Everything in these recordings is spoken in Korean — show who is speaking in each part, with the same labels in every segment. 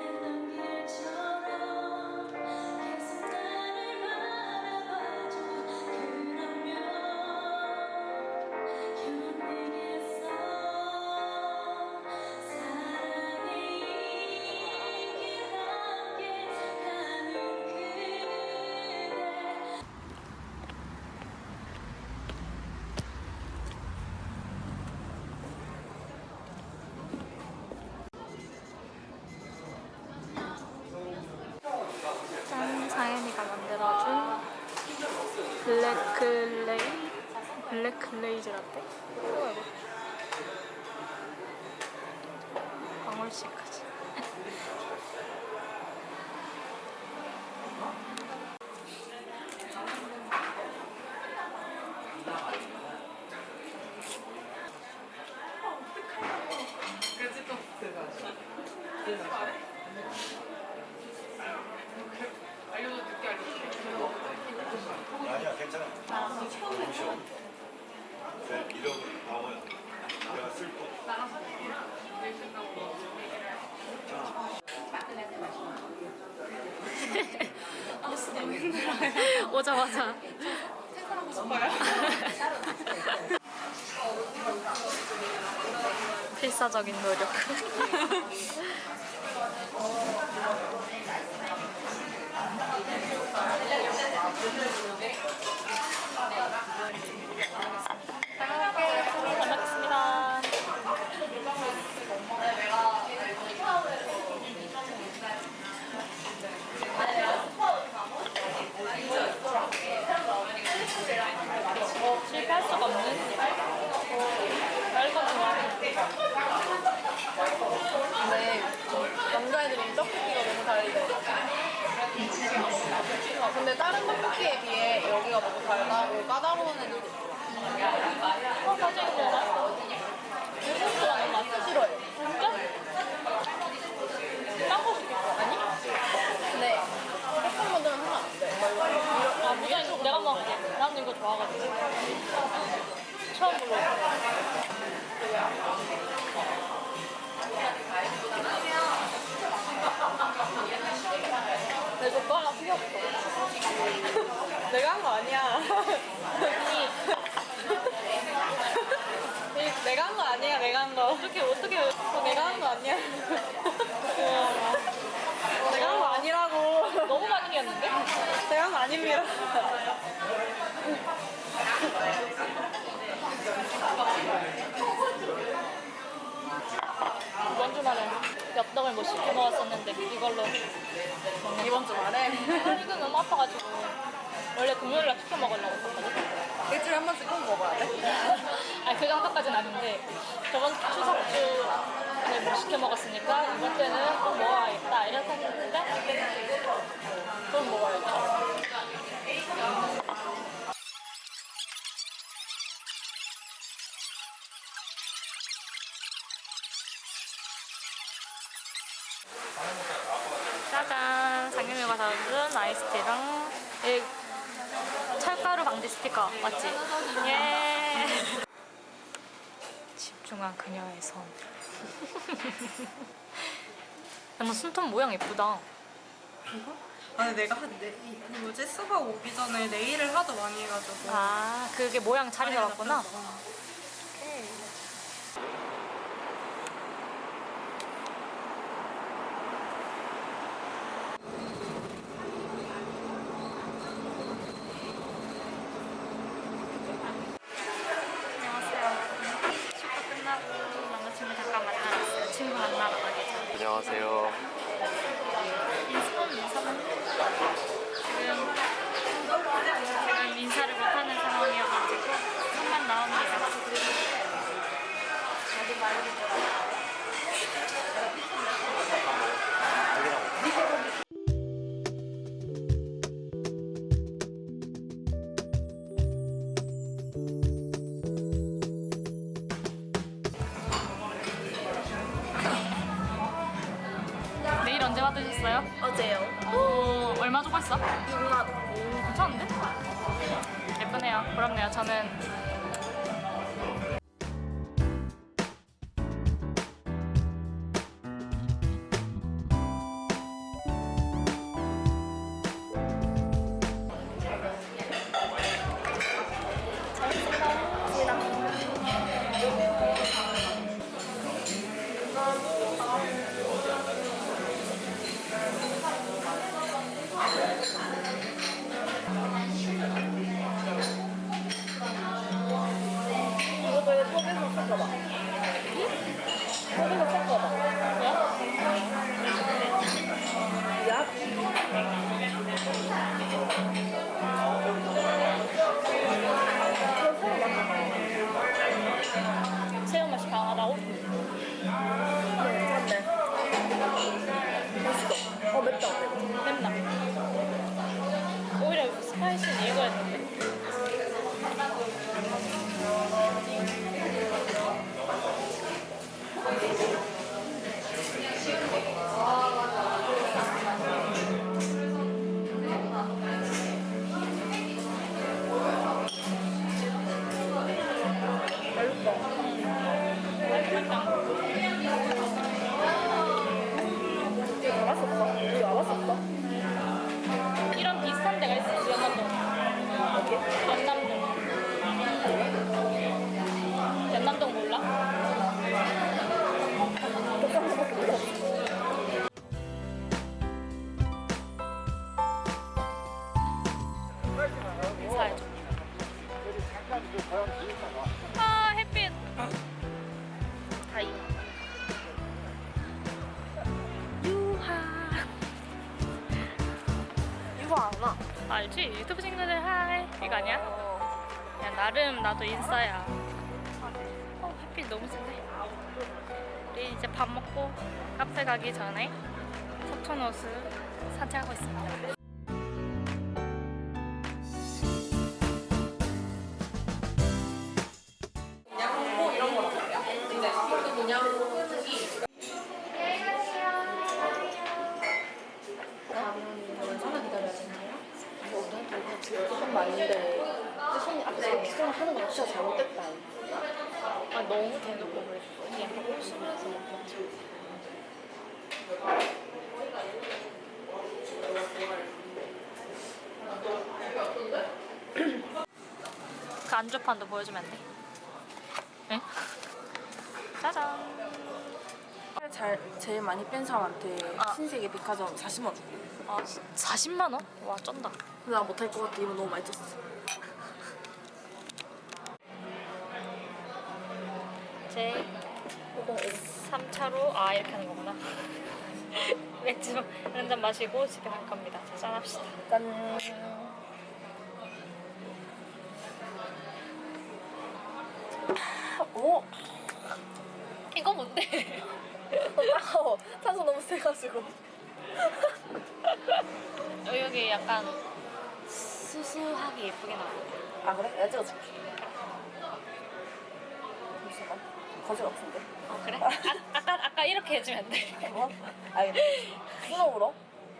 Speaker 1: 짠! 블랙클레이? 블랙클레이즈 라떼? 방울씨까지
Speaker 2: 아니야 괜찮아 너무 싫어 네, 이러고 나와요 내가 쓸거
Speaker 1: 오자마자. 필사적인 노력 잘 먹겠습니다 실패할 수가 없는 빨간 좋아
Speaker 3: 근데 남자애들이 떡볶이가 너무 달대. 아, 근데 다른 떡볶이에 비해 여기가 너무 달다고 까다로운 애들도 있어.
Speaker 1: 어, 사진 먹어?
Speaker 3: 소스라는 맛 싫어해.
Speaker 1: 진짜? 딴거 시켰어? 아니?
Speaker 3: 근데 햇살만들은 하면 안 돼.
Speaker 1: 아, 무슨 내가 먹을게. 난 이거 좋아하거든. 어떻게, 어떻게.
Speaker 3: 어, 내가 한 거 아니야. 내가 한 거 아니라고.
Speaker 1: 너무 많이 이겼는데?
Speaker 3: 제가 한 거 아닙니다.
Speaker 1: 이번 주말에 엽떡을 못 시켜 먹었었는데 이걸로
Speaker 3: 이번 주말에
Speaker 1: 이거 너무 아파가지고 원래 금요일날 시켜 먹으려고 했거든
Speaker 3: 일주일에 한 번씩 꼭 먹어야 돼.
Speaker 1: 아니 그 정도까지는 아닌데 저번 추석 주에 못 시켜 먹었으니까 이번 때는 꼭 먹어야겠다 이렇게 했는데
Speaker 3: 그럼 먹어야지.
Speaker 1: 짜잔 상윤이가 사준 아이스티랑 이 철가루 방지 스티커 맞지? 예 집중한 그녀의 손 야너 손톱 모양 예쁘다.
Speaker 3: 아니 내가 한 네, 이- 그 뭐지 수박 오기 전에 네일을 하도 많이 해가지고.
Speaker 1: 아 그게 모양 자리 잡았구나. 안녕하세요 축구 끝나고 남자친구 잠깐 만나러 왔어요 친구 만나러 전에
Speaker 4: 안녕하세요.
Speaker 1: 인스폰 인사는 지금 지금 인사를 못하는 상황이어가지고 손만 나옵니다. 내일 언제 받으셨어요?
Speaker 3: 어제요.
Speaker 1: 오, 얼마 주고 했어?
Speaker 3: 6만 원.
Speaker 1: 오, 괜찮은데? 예쁘네요. 부럽네요. 저는
Speaker 4: 맛있어. 어, 맵다.
Speaker 1: 맵나? 오히려 스파이시는 이거야 되는데.
Speaker 4: 이거 안 와.
Speaker 1: 알지? 유튜브 친구들 하이. 이거 아니야? 야, 나름 나도 인싸야. 어, 햇빛 너무 센데. 우리 이제 밥 먹고 카페 가기 전에 석촌호수 산책하고 있습니다. 안주판도 보여주면 안 돼? 응? 짜잔.
Speaker 4: 잘 제일 많이 뺀 사람한테
Speaker 1: 아.
Speaker 4: 신세계 백화점 40만 원 줄게.
Speaker 1: 아, 40만 원? 와, 쩐다.
Speaker 4: 근데 나 못할 것 같아. 이거 너무 많이 쪘어.
Speaker 1: 제 3차로 아 이렇게 하는 거구나. 맥주 한 잔 마시고 집에 갈 겁니다. 자, 짠합시다.
Speaker 4: 짠. 어, 따가워. 탄소 너무 세가지고.
Speaker 1: 어, 여기 약간 수수하게 예쁘게 나와.
Speaker 4: 아 그래? 내가 찍어줄게. 잠시만. 거짓 없은데.
Speaker 1: 어, 그래? 아, 아까 아까 이렇게 해주면 안 돼?
Speaker 4: 뭐? 알겠어. 스노우로?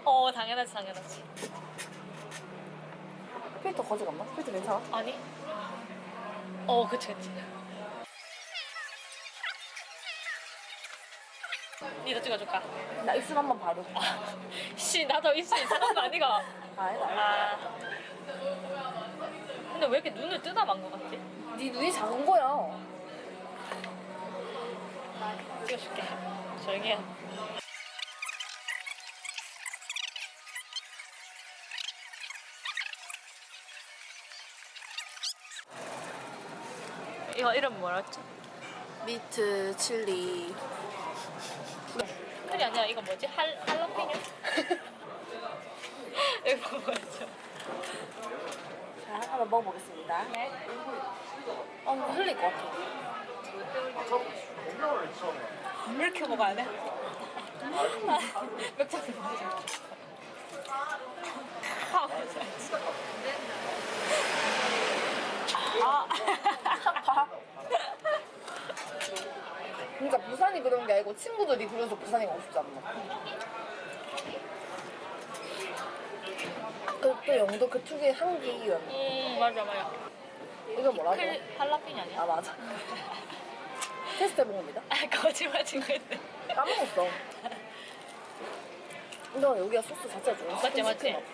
Speaker 1: 어 당연하지 당연하지.
Speaker 4: 필터 거짓 없나? 필터 괜찮아?
Speaker 1: 아니? 어 그치 그치. 니도 찍어줄까?
Speaker 4: 나 입술 한 번 바로.
Speaker 1: 아, 씨 나도 입술 이상한 거 아니가?
Speaker 4: 아, 아니다.
Speaker 1: 아. 근데 왜 이렇게 눈을 뜨다만 것 같지?
Speaker 4: 네 눈이 작은 거야.
Speaker 1: 찍어줄게. 조용히 해. 이거 이름 뭐였지?
Speaker 4: 미트, 칠리.
Speaker 1: 그게 아니라 이거 뭐지? 할, 할라피뇨? 이거 뭐였죠?
Speaker 4: 자, 한번 먹어보겠습니다.
Speaker 1: 네.
Speaker 4: 어, 이거 흘릴 것 같아.
Speaker 1: 물 이렇게 먹어야 돼? 맥주 먹자. 아, 아.
Speaker 4: 그러니까 부산이 그런 게 아니고 친구들이 그래서 부산이 가고 싶지 않나. 그, 또 영도 그 특유의 향기.
Speaker 1: 음, 맞아, 맞아.
Speaker 4: 이거 뭐라고?
Speaker 1: 클 할라피뇨 아니야?
Speaker 4: 아, 맞아. 테스트 해봅니다.
Speaker 1: 아, 거짓말 친구인데.
Speaker 4: 까먹었어. 근데 여기가 소스 자체가 좀
Speaker 1: 맞지, 맞지?
Speaker 4: 시큼시큼하다.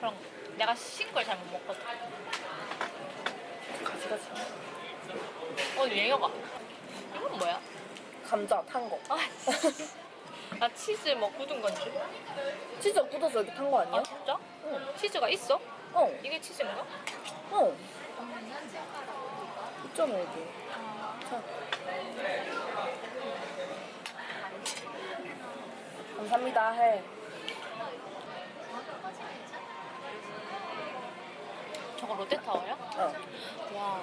Speaker 1: 그럼 내가 신 걸 잘 못 먹거든.
Speaker 4: 가지, 가지.
Speaker 1: 어, 얘가 뭐야?
Speaker 4: 감자 탄 거.
Speaker 1: 아, 씨. 나 치즈 뭐 굳은 건지.
Speaker 4: 치즈 굳어서 이렇게 탄 거 아니야?
Speaker 1: 아, 진짜?
Speaker 4: 응.
Speaker 1: 치즈가 있어?
Speaker 4: 어,
Speaker 1: 이게 치즈인가?
Speaker 4: 어. 있잖아, 여기. 자. 감사합니다 해.
Speaker 1: 저거 롯데타워야?
Speaker 4: 어.
Speaker 1: 와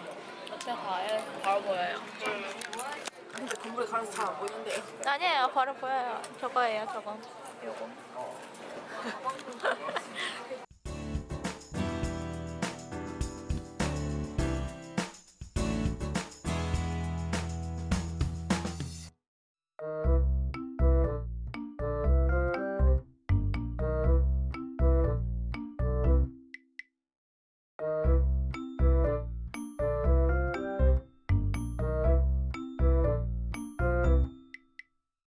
Speaker 1: 롯데타워에 바로 보여요.
Speaker 4: 근데 건물에 가려서 잘 안 보이는데요.
Speaker 1: 아니에요 바로 보여요. 저거예요 저거. 요거.